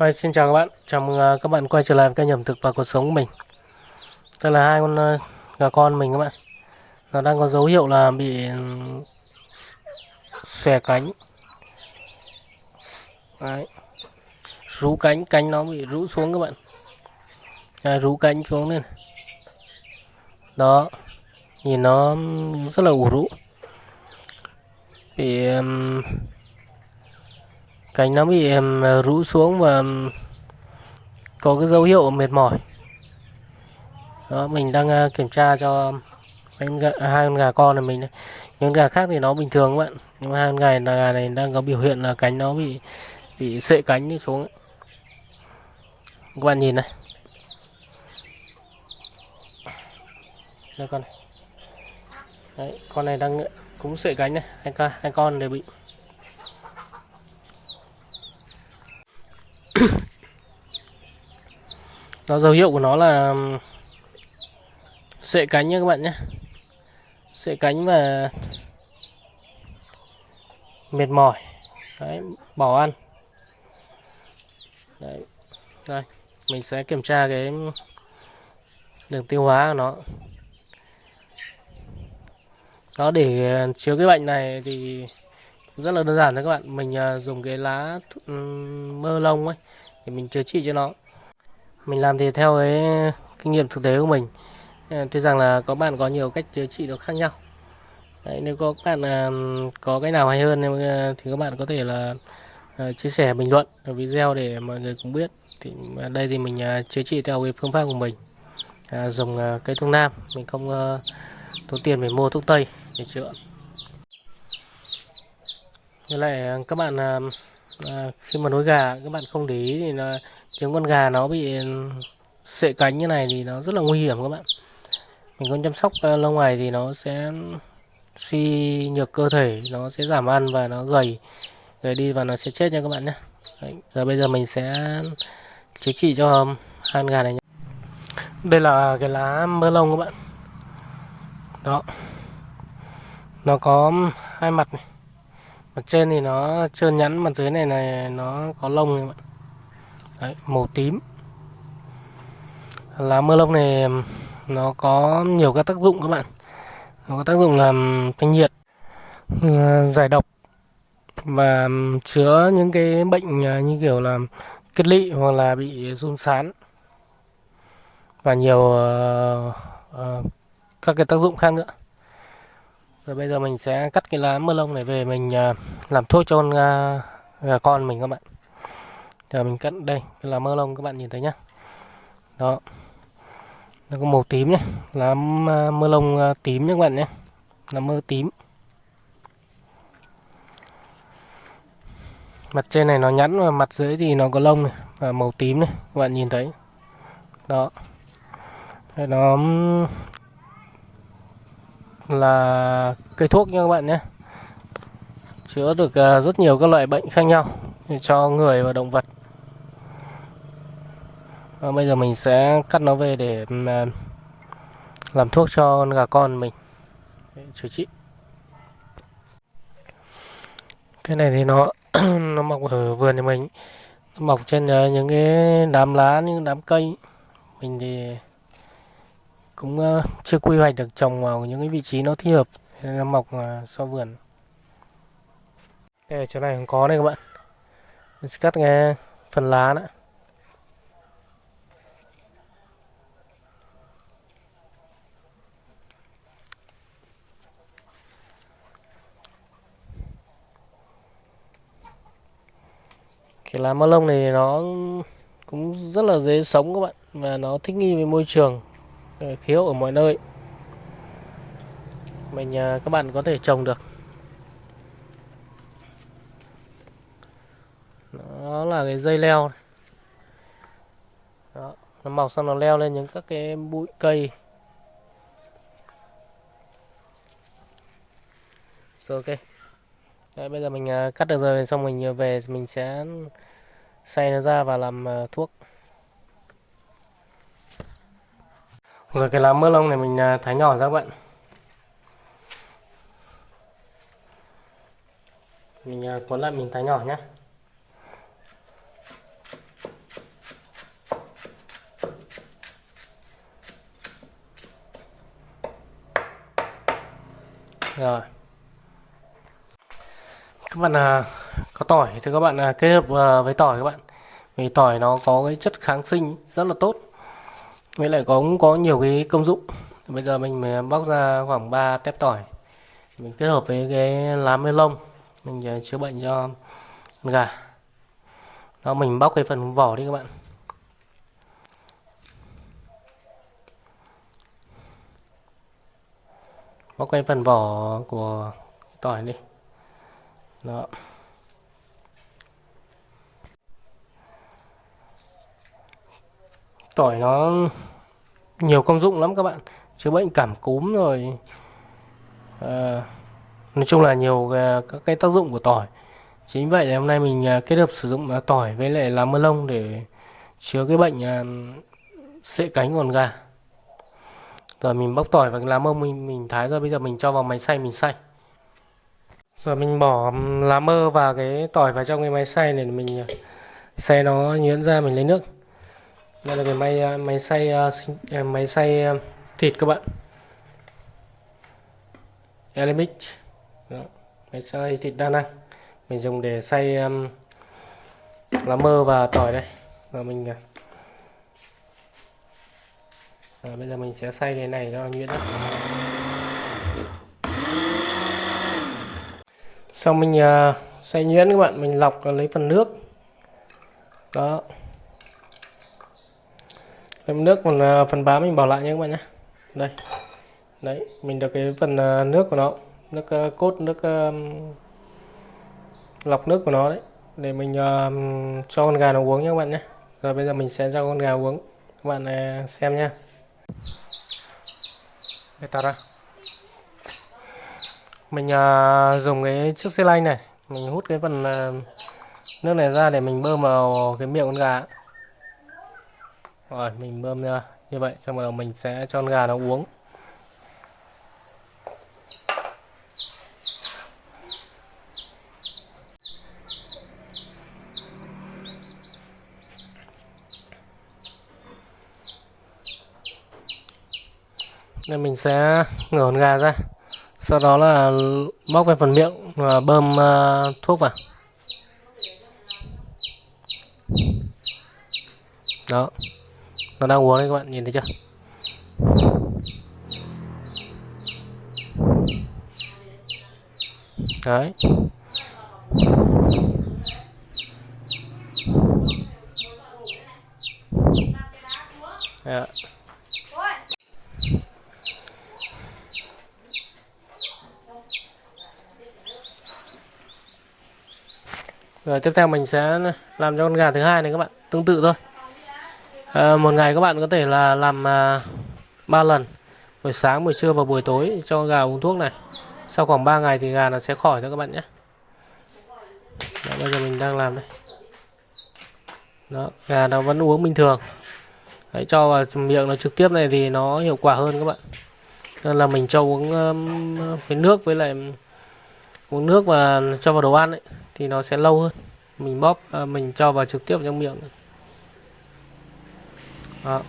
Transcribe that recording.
Hi, xin chào các bạn, chào mừng à, các bạn quay trở lại với kênh ẩm thực và cuộc sống của mình. Đây là hai con à, gà con mình các bạn. Nó đang có dấu hiệu là bị ừ, xòe cánh. Đấy. Rú cánh, cánh nó bị rũ xuống các bạn. Đấy, Rú cánh xuống lên Đó. Nhìn nó rất là ủ rũ. Bị cánh nó bị ờ, rũ xuống và có cái dấu hiệu mệt mỏi. Đó mình đang ờ, kiểm tra cho hai con gà con này mình những gà khác thì nó bình thường các bạn. Nhưng mà hai con gà này, gà này đang có biểu hiện là cánh nó bị bị sệ cánh đi xuống các bạn nhìn này. Đây con này. Đấy, con này đang cũng sệ cánh này. Hai, con hai con đều bị nó, dấu hiệu của nó là sệ cánh nha các bạn nhé. Sệ cánh và mệt mỏi. Đấy, bỏ ăn. Đấy, đây, mình sẽ kiểm tra cái đường tiêu hóa của nó. Nó để ờ, chứa cái bệnh này thì rất là đơn giản thôi các bạn. Mình ờ, dùng cái lá mơ lông ấy, để mình chữa trị cho nó mình làm thì theo cái kinh nghiệm thực tế của mình. Tôi tuy rằng là có bạn có nhiều cách chữa trị nó khác nhau. Đấy, nếu có các bạn à, có cái nào hay hơn ờ, thì các bạn có thể là ờ, chia sẻ bình luận ở video để mọi người cũng biết. Thì à, đây thì mình à, chữa trị theo cái phương pháp của mình. À, dùng cây thuốc nam. Mình không uh, tốn tiền phải mua thuốc tây để chữa. Với lại các bạn uh, khi mà nuôi gà các bạn không để ý thì là trứng con gà nó bị ừ, sệ cánh như này thì nó rất là nguy hiểm các bạn. Mình không chăm sóc ờ, lâu ngày thì nó sẽ suy nhược cơ thể nó sẽ giảm ăn và nó gầy. Gầy đi và nó sẽ chết nha các bạn nhé. Đấy, giờ bây giờ mình sẽ chữa trị cho hai con gà này nhé. đây là cái lá mơ lông các bạn. Đó. Nó có hai mặt này. Mặt trên thì nó trơn nhẵn mặt dưới này này nó có lông các bạn. Đấy, màu tím. Lá mơ lông này nó có nhiều các tác dụng các bạn. Nó có tác dụng làm thanh nhiệt giải độc và chứa những cái bệnh à, như kiểu là kết lị hoặc là bị run sán và nhiều uh, uh, các cái tác dụng khác nữa. Rồi bây giờ mình sẽ cắt cái lá mơ lông này về mình uh, làm thuốc cho con uh, gà con mình các bạn giờ mình cắt đây là mơ lông các bạn nhìn thấy nhá. Đó. Nó có màu tím nhé là à, mơ lông à, tím nhé các bạn nhé là mơ tím. Mặt trên này nó nhẵn và mặt dưới thì nó có lông này, và màu tím này, các bạn nhìn thấy. Đó. Nó là cây thuốc nha các bạn nhé chữa được à, rất nhiều các loại bệnh khác nhau cho người và động vật và bây giờ mình sẽ cắt nó về để ừ, à, làm thuốc cho con gà con mình. Chữa trị. Cái này thì nó nó mọc ở vườn nhà mình. Nó mọc trên ờ, những cái đám lá, những đám cây. Mình thì cũng ờ, chưa quy hoạch được trồng vào những cái vị trí nó thích hợp nó mọc sau vườn. Đây chỗ này không có đây các bạn. Mình sẽ cắt nghe phần lá nữa. Cái lá mơ lông này nó cũng rất là dễ sống các bạn và nó thích nghi với môi trường ờ, khí hậu ở mọi nơi. Mình các bạn có thể trồng được. Nó là cái dây leo này. Đó, nó mọc xong nó leo lên những các cái bụi cây. Rồi ok. Đấy, bây giờ mình à, cắt được rồi xong mình à, về mình sẽ xay nó ra và làm à, thuốc. Rồi cái lá mơ lông này mình thái nhỏ ra các bạn. Mình cuốn lại mình thái nhỏ nhé rồi các bạn à, có tỏi. Thì các bạn à, kết hợp à, với tỏi các bạn. Vì tỏi nó có cái chất kháng sinh rất là tốt với lại có cũng có nhiều cái công dụng. Bây giờ mình à, bóc ra khoảng 3 tép tỏi. Mình kết hợp với cái lá mê lông. Mình à, chữa bệnh cho con gà. Đó mình bóc cái phần vỏ đi các bạn. Bóc cái phần vỏ của tỏi đi đó. Tỏi nó nhiều công dụng lắm các bạn. Chữa bệnh cảm cúm rồi à, nói chung là nhiều các cái tác dụng của tỏi. Chính vậy là hôm nay mình à, kết hợp sử dụng à, tỏi với lại lá mơ lông để chữa cái bệnh à, sệ cánh còn gà rồi mình bóc tỏi và lá mơ mình mình thái rồi bây giờ mình cho vào máy xay mình xay rồi mình bỏ lá mơ và cái tỏi vào trong cái máy xay này mình ờ, xay nó nhuyễn ra mình lấy nước. Đây là cái máy ờ, máy xay ờ, máy xay thịt các bạn. Elimix máy xay thịt đa năng. Mình dùng để xay um, lá mơ và tỏi đây. Và mình à, bây giờ mình sẽ xay cái này cho nhuyễn xong mình à, uh, xay nhuyễn các bạn mình lọc lấy phần nước. Đó. Phần nước còn uh, phần bám mình bỏ lại nhé các bạn nhé. Đây. Đấy mình được cái phần uh, nước của nó nước uh, cốt nước uh, lọc nước của nó đấy để mình uh, cho con gà nó uống nhé các bạn nhé. Rồi bây giờ mình sẽ cho con gà uống. Các bạn uh, xem nhé để tao ra mình uh, dùng cái chiếc xe lanh này. Mình hút cái phần uh, nước này ra để mình bơm vào cái miệng con gà. Rồi mình bơm ra. Như vậy xong rồi mình sẽ cho con gà nó uống. Nên mình sẽ ngửa con gà ra sau đó là móc về phần miệng và bơm uh, thuốc vào. Đó. Nó đang uống đấy các bạn nhìn thấy chưa? Đấy. Yeah. Rồi tiếp theo mình sẽ làm cho con gà thứ hai này các bạn tương tự thôi. À, một ngày các bạn có thể là làm à, 3 lần buổi sáng buổi trưa và buổi tối cho gà uống thuốc này. Sau khoảng 3 ngày thì gà nó sẽ khỏi cho các bạn nhé. Đó, bây giờ mình đang làm đây. Đó gà nó vẫn uống bình thường. Đấy, cho vào miệng nó trực tiếp này thì nó hiệu quả hơn các bạn. Nên là mình cho uống um, với nước với lại uống nước và cho vào đồ ăn ấy, thì nó sẽ lâu hơn mình bóp à, mình cho vào trực tiếp trong miệng đó.